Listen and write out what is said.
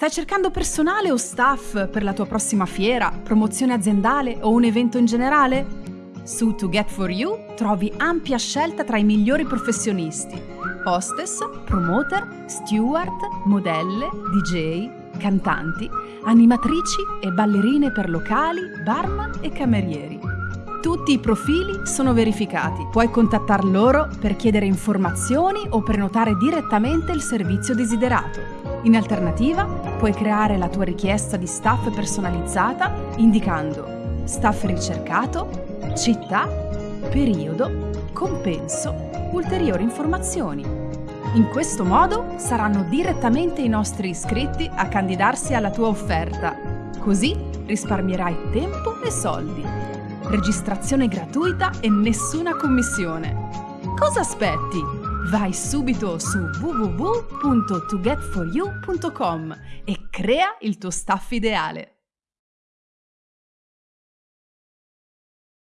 Stai cercando personale o staff per la tua prossima fiera, promozione aziendale o un evento in generale? Su To Get For You trovi ampia scelta tra i migliori professionisti. Hostess, promoter, steward, modelle, DJ, cantanti, animatrici e ballerine per locali, barman e camerieri. Tutti i profili sono verificati. Puoi contattar loro per chiedere informazioni o prenotare direttamente il servizio desiderato. In alternativa, puoi creare la tua richiesta di staff personalizzata indicando staff ricercato, città, periodo, compenso, ulteriori informazioni. In questo modo saranno direttamente i nostri iscritti a candidarsi alla tua offerta. Così risparmierai tempo e soldi. Registrazione gratuita e nessuna commissione. Cosa aspetti? Vai subito su www.togetforyou.com e crea il tuo staff ideale.